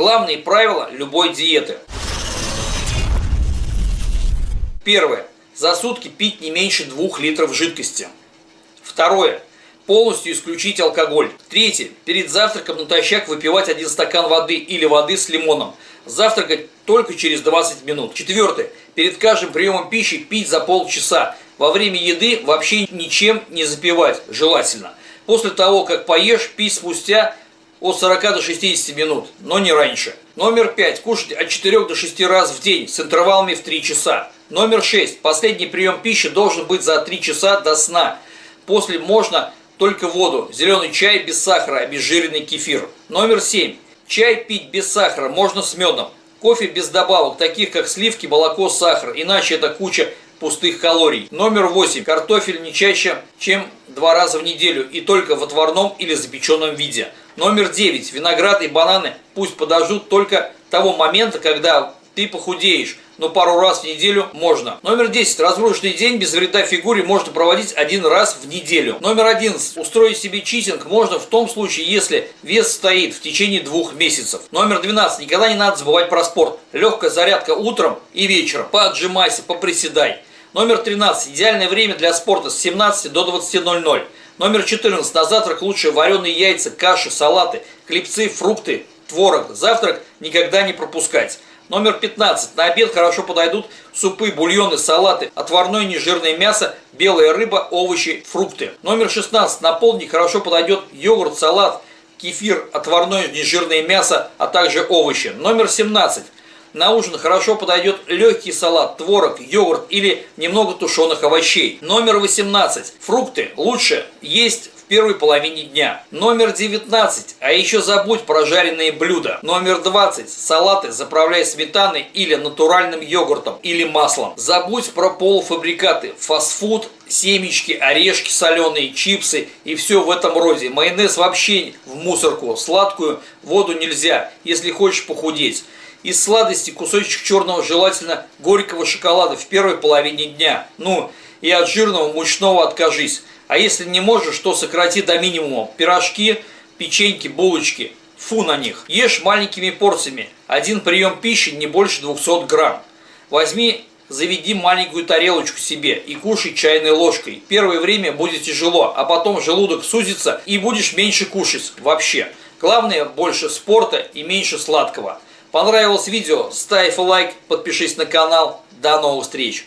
Главные правила любой диеты. Первое. За сутки пить не меньше 2 литров жидкости. Второе. Полностью исключить алкоголь. Третье. Перед завтраком натощак выпивать один стакан воды или воды с лимоном. Завтракать только через 20 минут. Четвертое. Перед каждым приемом пищи пить за полчаса. Во время еды вообще ничем не запивать, желательно. После того, как поешь, пить спустя от 40 до 60 минут, но не раньше. Номер 5. Кушать от 4 до 6 раз в день с интервалами в 3 часа. Номер 6. Последний прием пищи должен быть за 3 часа до сна. После можно только воду, зеленый чай без сахара, обезжиренный кефир. Номер 7. Чай пить без сахара можно с медом. Кофе без добавок, таких как сливки, молоко, сахар, иначе это куча пустых калорий. Номер 8. Картофель не чаще, чем два раза в неделю и только в отварном или запеченном виде. Номер 9. Виноград и бананы пусть подождут только того момента, когда ты похудеешь, но пару раз в неделю можно. Номер 10. Разгрузочный день без вреда фигуре можно проводить один раз в неделю. Номер 11. Устроить себе читинг можно в том случае, если вес стоит в течение двух месяцев. Номер 12. Никогда не надо забывать про спорт. Легкая зарядка утром и вечером. Поотжимайся, поприседай. Номер 13. Идеальное время для спорта с 17 до 20.00. Номер 14. На завтрак лучше вареные яйца, каши, салаты, хлебцы, фрукты, творог. Завтрак никогда не пропускать. Номер 15. На обед хорошо подойдут супы, бульоны, салаты, отварное нежирное мясо, белая рыба, овощи, фрукты. Номер 16. На полдник хорошо подойдет йогурт, салат, кефир, отварное нежирное мясо, а также овощи. Номер 17. На ужин хорошо подойдет легкий салат, творог, йогурт или немного тушеных овощей. Номер 18. Фрукты лучше есть в первой половине дня. Номер 19. А еще забудь про жареные блюда. Номер 20. Салаты заправляй сметаной или натуральным йогуртом или маслом. Забудь про полуфабрикаты, фастфуд, семечки, орешки соленые, чипсы и все в этом роде. Майонез вообще в мусорку, сладкую воду нельзя, если хочешь похудеть. Из сладости кусочек черного, желательно горького шоколада в первой половине дня. Ну, и от жирного мучного откажись. А если не можешь, то сократи до минимума. Пирожки, печеньки, булочки. Фу на них. Ешь маленькими порциями. Один прием пищи не больше 200 грамм. Возьми, заведи маленькую тарелочку себе и кушай чайной ложкой. Первое время будет тяжело, а потом желудок сузится и будешь меньше кушать вообще. Главное больше спорта и меньше сладкого. Понравилось видео? Ставь лайк, подпишись на канал. До новых встреч!